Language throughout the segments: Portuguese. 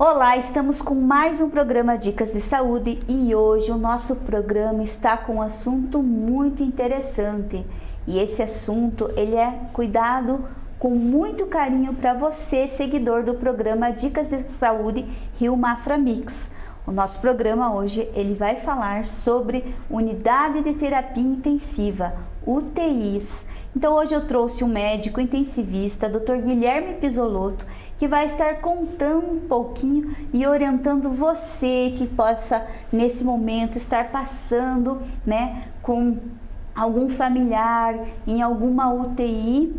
Olá, estamos com mais um programa Dicas de Saúde e hoje o nosso programa está com um assunto muito interessante. E esse assunto, ele é cuidado com muito carinho para você, seguidor do programa Dicas de Saúde Rio Mafra Mix. O nosso programa hoje ele vai falar sobre unidade de terapia intensiva, UTIs. Então hoje eu trouxe um médico intensivista, Dr. Guilherme Pisolotto, que vai estar contando um pouquinho e orientando você que possa nesse momento estar passando, né, com algum familiar em alguma UTI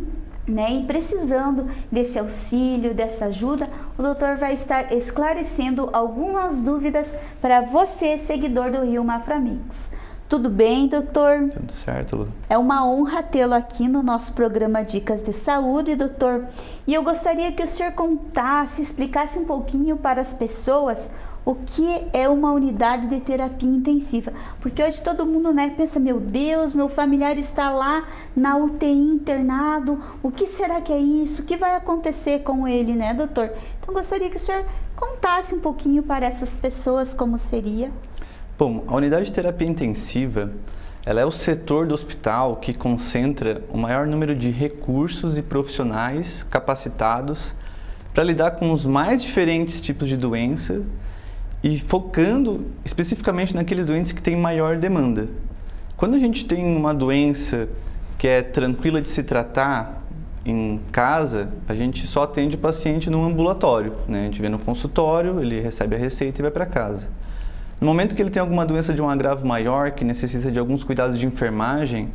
né, e precisando desse auxílio, dessa ajuda, o doutor vai estar esclarecendo algumas dúvidas para você, seguidor do Rio Maframix. Tudo bem, doutor? Tudo certo, Lu. É uma honra tê-lo aqui no nosso programa Dicas de Saúde, doutor. E eu gostaria que o senhor contasse, explicasse um pouquinho para as pessoas o que é uma unidade de terapia intensiva. Porque hoje todo mundo né, pensa, meu Deus, meu familiar está lá na UTI internado, o que será que é isso? O que vai acontecer com ele, né, doutor? Então gostaria que o senhor contasse um pouquinho para essas pessoas como seria. Bom, a unidade de terapia intensiva ela é o setor do hospital que concentra o maior número de recursos e profissionais capacitados para lidar com os mais diferentes tipos de doença e focando especificamente naqueles doentes que têm maior demanda. Quando a gente tem uma doença que é tranquila de se tratar em casa, a gente só atende o paciente no ambulatório. Né? A gente vê no consultório, ele recebe a receita e vai para casa. No momento que ele tem alguma doença de um agravo maior, que necessita de alguns cuidados de enfermagem,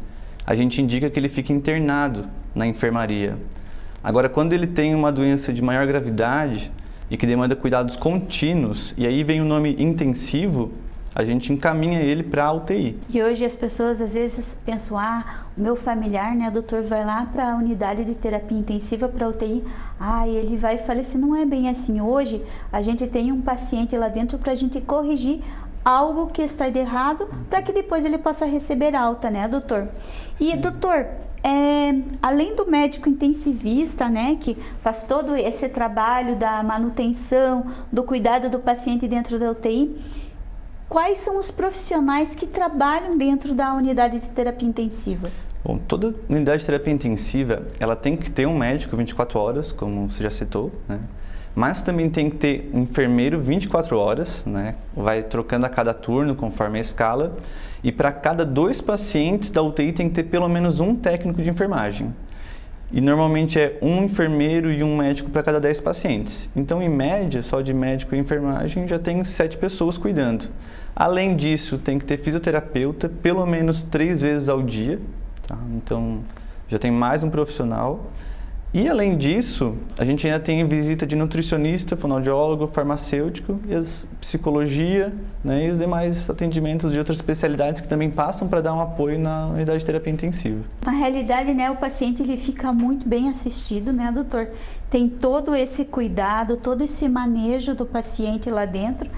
a gente indica que ele fique internado na enfermaria. Agora, quando ele tem uma doença de maior gravidade e que demanda cuidados contínuos, e aí vem o nome intensivo, a gente encaminha ele para a UTI. E hoje as pessoas às vezes pensam, ah, o meu familiar, né, doutor, vai lá para a unidade de terapia intensiva para a UTI, ah, ele vai falecer. Não é bem assim. Hoje a gente tem um paciente lá dentro para a gente corrigir algo que está de errado para que depois ele possa receber alta, né, doutor? E, Sim. doutor, é, além do médico intensivista, né, que faz todo esse trabalho da manutenção, do cuidado do paciente dentro da UTI, quais são os profissionais que trabalham dentro da unidade de terapia intensiva? Bom, toda unidade de terapia intensiva, ela tem que ter um médico 24 horas, como você já citou, né? Mas também tem que ter um enfermeiro 24 horas, né? Vai trocando a cada turno, conforme a escala. E para cada dois pacientes da UTI tem que ter pelo menos um técnico de enfermagem. E normalmente é um enfermeiro e um médico para cada 10 pacientes. Então, em média, só de médico e enfermagem já tem sete pessoas cuidando. Além disso, tem que ter fisioterapeuta pelo menos três vezes ao dia. Tá? Então, já tem mais um profissional. E além disso, a gente ainda tem visita de nutricionista, fonoaudiólogo, farmacêutico, e as psicologia né, e os demais atendimentos de outras especialidades que também passam para dar um apoio na unidade de terapia intensiva. Na realidade, né, o paciente ele fica muito bem assistido, né, doutor? Tem todo esse cuidado, todo esse manejo do paciente lá dentro.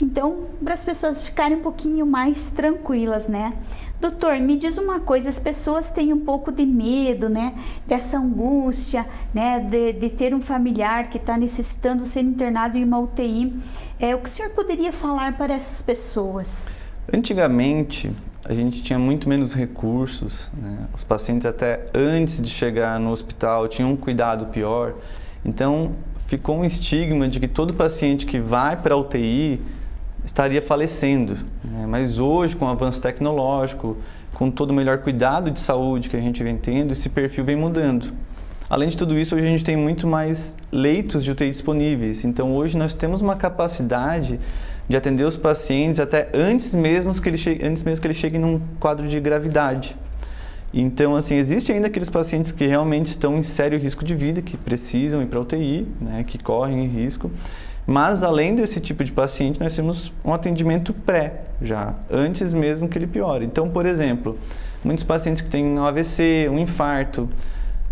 Então, para as pessoas ficarem um pouquinho mais tranquilas, né? Doutor, me diz uma coisa, as pessoas têm um pouco de medo, né, dessa angústia, né, de, de ter um familiar que está necessitando ser internado em uma UTI. É, o que o senhor poderia falar para essas pessoas? Antigamente, a gente tinha muito menos recursos, né? os pacientes até antes de chegar no hospital tinham um cuidado pior, então ficou um estigma de que todo paciente que vai para a UTI estaria falecendo. Né? Mas hoje, com o avanço tecnológico, com todo o melhor cuidado de saúde que a gente vem tendo, esse perfil vem mudando. Além de tudo isso, hoje a gente tem muito mais leitos de UTI disponíveis. Então, hoje nós temos uma capacidade de atender os pacientes até antes mesmo que ele chegue, antes mesmo que ele chegue num quadro de gravidade. Então, assim, existe ainda aqueles pacientes que realmente estão em sério risco de vida, que precisam ir para a UTI, né, que correm risco. Mas, além desse tipo de paciente, nós temos um atendimento pré, já, antes mesmo que ele piore. Então, por exemplo, muitos pacientes que têm um AVC, um infarto,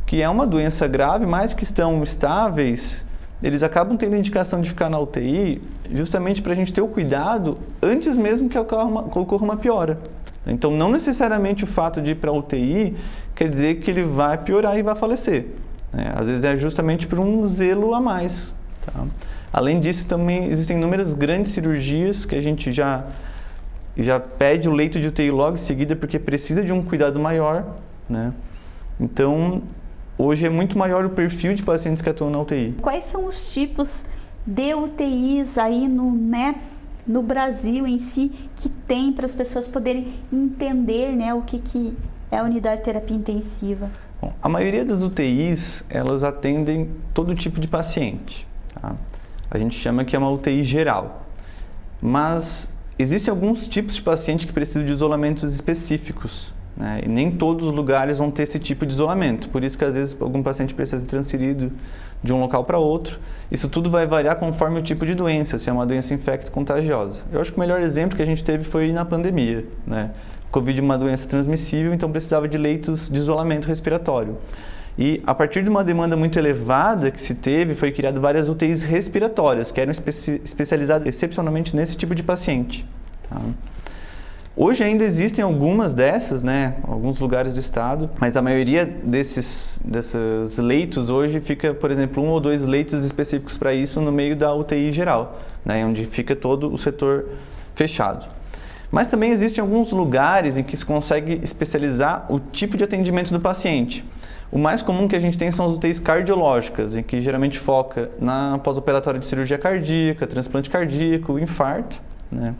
que é uma doença grave, mas que estão estáveis, eles acabam tendo indicação de ficar na UTI justamente para a gente ter o cuidado antes mesmo que ocorra uma, ocorra uma piora. Então, não necessariamente o fato de ir para a UTI quer dizer que ele vai piorar e vai falecer. Né? Às vezes é justamente por um zelo a mais. Tá? Além disso, também existem inúmeras grandes cirurgias que a gente já, já pede o leito de UTI logo em seguida porque precisa de um cuidado maior, né? Então, hoje é muito maior o perfil de pacientes que atuam na UTI. Quais são os tipos de UTIs aí no, né, no Brasil em si que tem para as pessoas poderem entender né, o que, que é a unidade de terapia intensiva? Bom, a maioria das UTIs, elas atendem todo tipo de paciente. Tá? A gente chama que é uma UTI geral. Mas existem alguns tipos de paciente que precisam de isolamentos específicos. Né? E nem todos os lugares vão ter esse tipo de isolamento. Por isso que às vezes algum paciente precisa ser transferido de um local para outro. Isso tudo vai variar conforme o tipo de doença, se é uma doença infecto-contagiosa. Eu acho que o melhor exemplo que a gente teve foi na pandemia. Né? Covid é uma doença transmissível, então precisava de leitos de isolamento respiratório. E a partir de uma demanda muito elevada que se teve, foi criado várias UTIs respiratórias, que eram especi especializadas excepcionalmente nesse tipo de paciente. Tá? Hoje ainda existem algumas dessas, né, alguns lugares do estado, mas a maioria desses, desses leitos hoje fica, por exemplo, um ou dois leitos específicos para isso no meio da UTI geral, né, onde fica todo o setor fechado. Mas também existem alguns lugares em que se consegue especializar o tipo de atendimento do paciente. O mais comum que a gente tem são as UTIs cardiológicas, em que geralmente foca na pós-operatória de cirurgia cardíaca, transplante cardíaco, infarto. Né?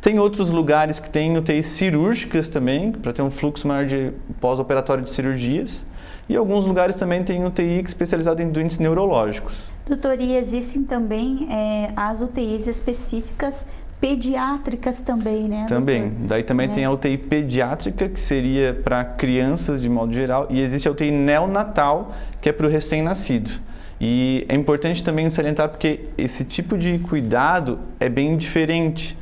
Tem outros lugares que tem UTIs cirúrgicas também, para ter um fluxo maior de pós-operatório de cirurgias. E alguns lugares também tem UTI especializada em doentes neurológicos. Doutor, e existem também é, as UTIs específicas pediátricas também, né? Também. Doutor? Daí também é. tem a UTI pediátrica, que seria para crianças de modo geral, e existe a UTI neonatal, que é para o recém-nascido. E é importante também salientar porque esse tipo de cuidado é bem diferente.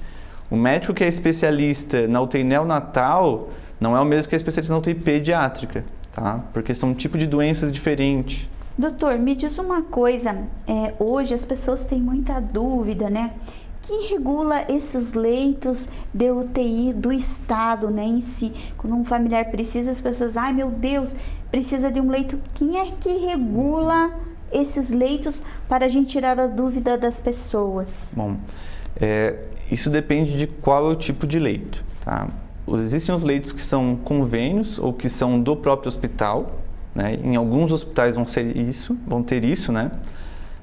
O médico que é especialista na UTI neonatal não é o mesmo que é especialista na UTI pediátrica, tá? Porque são um tipo de doenças diferentes. Doutor, me diz uma coisa, é, hoje as pessoas têm muita dúvida, né? Quem regula esses leitos de UTI do Estado, né, em si? Quando um familiar precisa, as pessoas, ai meu Deus, precisa de um leito. Quem é que regula esses leitos para a gente tirar a dúvida das pessoas? Bom, é, isso depende de qual é o tipo de leito. Tá? Existem os leitos que são convênios ou que são do próprio hospital. Né? Em alguns hospitais vão ser isso, vão ter isso, né?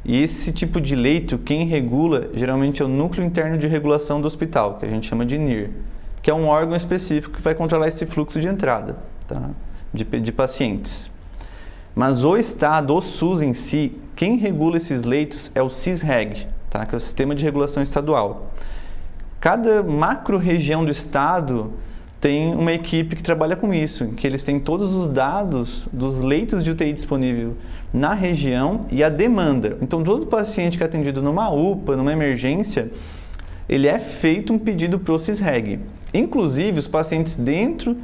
E esse tipo de leito, quem regula geralmente é o núcleo interno de regulação do hospital, que a gente chama de NIR, que é um órgão específico que vai controlar esse fluxo de entrada tá? de, de pacientes. Mas o Estado, o SUS em si, quem regula esses leitos é o CISREG, tá? que é o Sistema de Regulação Estadual. Cada macro-região do estado tem uma equipe que trabalha com isso, que eles têm todos os dados dos leitos de UTI disponível na região e a demanda. Então, todo paciente que é atendido numa UPA, numa emergência, ele é feito um pedido para o CISREG. Inclusive, os pacientes dentro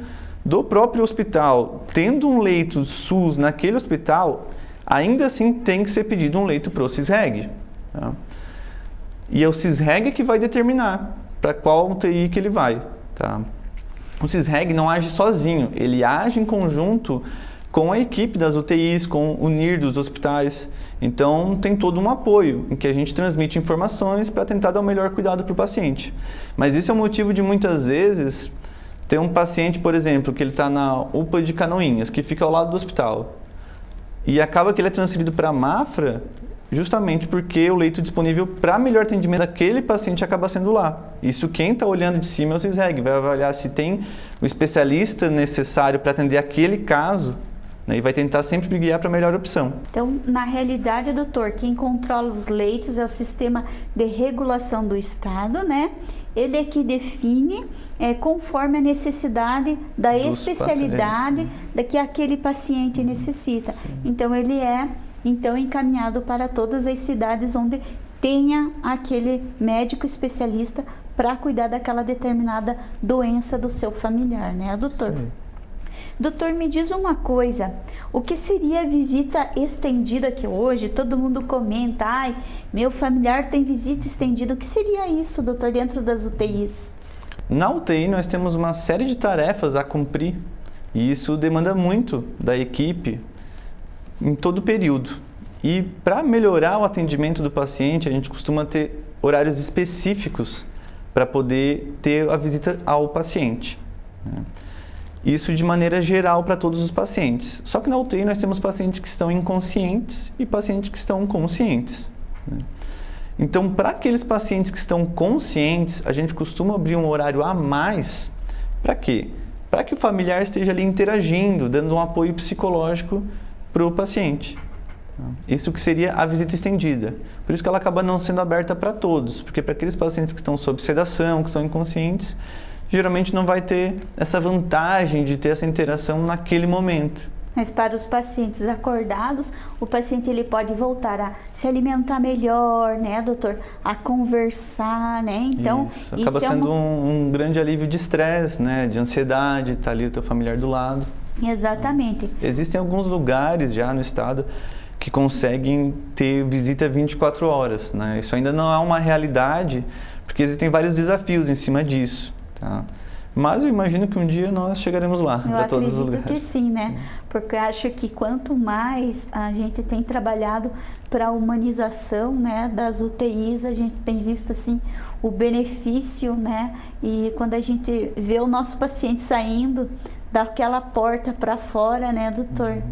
do próprio hospital, tendo um leito SUS naquele hospital, ainda assim tem que ser pedido um leito para o CISREG. Tá? E é o CISREG que vai determinar para qual UTI que ele vai. Tá? O CISREG não age sozinho, ele age em conjunto com a equipe das UTIs, com o NIR dos hospitais. Então, tem todo um apoio em que a gente transmite informações para tentar dar o melhor cuidado para o paciente. Mas isso é o motivo de muitas vezes ter um paciente, por exemplo, que ele está na UPA de Canoinhas, que fica ao lado do hospital. E acaba que ele é transferido para a Mafra justamente porque o leito disponível para melhor atendimento daquele paciente acaba sendo lá. Isso quem está olhando de cima é o CISREG, vai avaliar se tem o especialista necessário para atender aquele caso né, e vai tentar sempre guiar para a melhor opção. Então, na realidade, doutor, quem controla os leitos é o sistema de regulação do Estado, né? Ele é que define é, conforme a necessidade da Dos especialidade da que aquele paciente necessita. Sim. Então, ele é então encaminhado para todas as cidades onde tenha aquele médico especialista para cuidar daquela determinada doença do seu familiar, né, doutor? Sim. Doutor, me diz uma coisa, o que seria visita estendida que hoje todo mundo comenta, ai, meu familiar tem visita estendida, o que seria isso, doutor, dentro das UTIs? Na UTI nós temos uma série de tarefas a cumprir e isso demanda muito da equipe, em todo o período. E para melhorar o atendimento do paciente, a gente costuma ter horários específicos para poder ter a visita ao paciente. Né? Isso de maneira geral para todos os pacientes. Só que na UTI nós temos pacientes que estão inconscientes e pacientes que estão conscientes. Né? Então, para aqueles pacientes que estão conscientes, a gente costuma abrir um horário a mais. Para quê? Para que o familiar esteja ali interagindo, dando um apoio psicológico para o paciente. Isso que seria a visita estendida. Por isso que ela acaba não sendo aberta para todos, porque para aqueles pacientes que estão sob sedação, que são inconscientes, geralmente não vai ter essa vantagem de ter essa interação naquele momento. Mas para os pacientes acordados, o paciente ele pode voltar a se alimentar melhor, né, doutor? A conversar, né? Então, isso acaba isso sendo é uma... um, um, grande alívio de estresse, né, de ansiedade, tá ali o teu familiar do lado. Exatamente. Existem alguns lugares já no estado que conseguem ter visita 24 horas, né? Isso ainda não é uma realidade, porque existem vários desafios em cima disso, tá? Mas eu imagino que um dia nós chegaremos lá, para todos os lugares. que sim, né? Porque eu acho que quanto mais a gente tem trabalhado para a humanização né, das UTIs, a gente tem visto assim o benefício, né? E quando a gente vê o nosso paciente saindo daquela porta para fora, né, doutor? Uhum.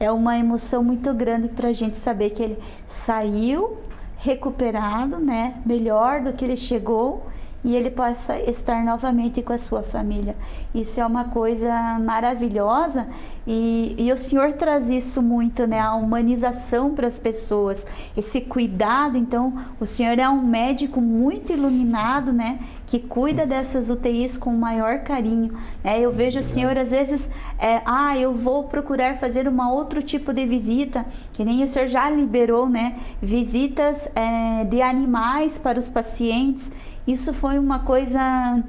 É uma emoção muito grande para a gente saber que ele saiu recuperado, né? Melhor do que ele chegou e ele possa estar novamente com a sua família. Isso é uma coisa maravilhosa e, e o Senhor traz isso muito, né? A humanização para as pessoas, esse cuidado. Então, o Senhor é um médico muito iluminado, né? Que cuida dessas UTIs com o maior carinho. Né? Eu vejo o Senhor, às vezes, é, ah, eu vou procurar fazer uma outro tipo de visita, que nem o Senhor já liberou, né? Visitas é, de animais para os pacientes. Isso foi uma coisa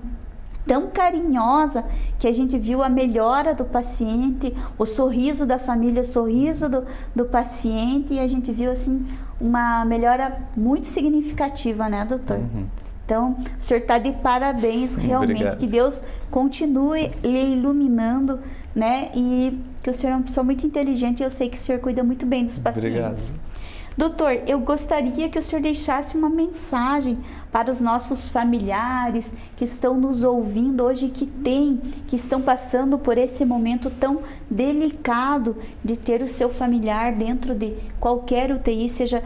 tão carinhosa que a gente viu a melhora do paciente, o sorriso da família, o sorriso do, do paciente e a gente viu assim uma melhora muito significativa, né, doutor? Uhum. Então, o senhor está de parabéns, realmente. Obrigado. Que Deus continue lhe iluminando, né? E que o senhor é uma pessoa muito inteligente e eu sei que o senhor cuida muito bem dos pacientes. Obrigado. Doutor, eu gostaria que o senhor deixasse uma mensagem para os nossos familiares que estão nos ouvindo hoje, que têm, que estão passando por esse momento tão delicado de ter o seu familiar dentro de qualquer UTI, seja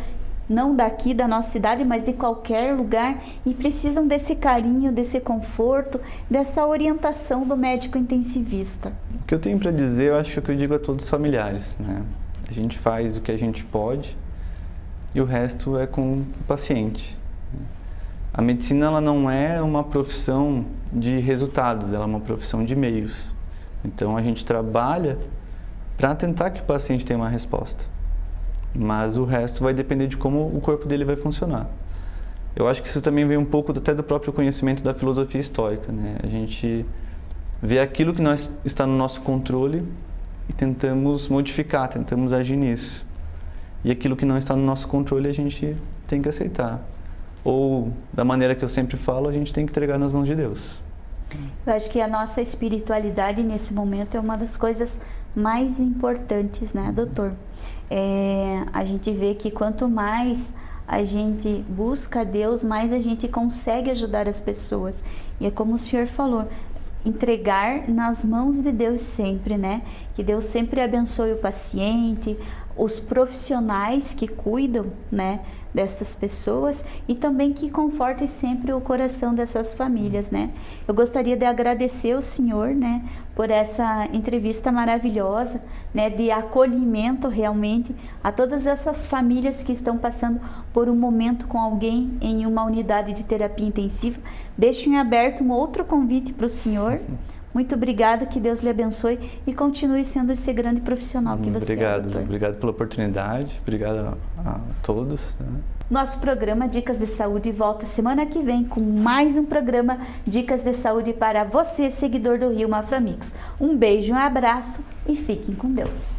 não daqui da nossa cidade, mas de qualquer lugar e precisam desse carinho, desse conforto, dessa orientação do médico intensivista. O que eu tenho para dizer, eu acho que eu digo a todos os familiares, né? A gente faz o que a gente pode, e o resto é com o paciente. A medicina ela não é uma profissão de resultados, ela é uma profissão de meios. Então a gente trabalha para tentar que o paciente tenha uma resposta. Mas o resto vai depender de como o corpo dele vai funcionar. Eu acho que isso também vem um pouco até do próprio conhecimento da filosofia histórica. Né? A gente vê aquilo que nós, está no nosso controle e tentamos modificar, tentamos agir nisso. E aquilo que não está no nosso controle a gente tem que aceitar. Ou, da maneira que eu sempre falo, a gente tem que entregar nas mãos de Deus. Eu acho que a nossa espiritualidade nesse momento é uma das coisas mais importantes, né, doutor? É, a gente vê que quanto mais a gente busca Deus, mais a gente consegue ajudar as pessoas. E é como o senhor falou, entregar nas mãos de Deus sempre, né? Que Deus sempre abençoe o paciente, os profissionais que cuidam, né, dessas pessoas e também que conforte sempre o coração dessas famílias, né? Eu gostaria de agradecer o senhor, né, por essa entrevista maravilhosa, né, de acolhimento realmente a todas essas famílias que estão passando por um momento com alguém em uma unidade de terapia intensiva. Deixo em aberto um outro convite para o senhor muito obrigada, que Deus lhe abençoe e continue sendo esse grande profissional que você obrigado, é, doutor. Obrigado pela oportunidade, obrigado a, a todos. Né? Nosso programa Dicas de Saúde volta semana que vem com mais um programa Dicas de Saúde para você, seguidor do Rio Maframix. Um beijo, um abraço e fiquem com Deus.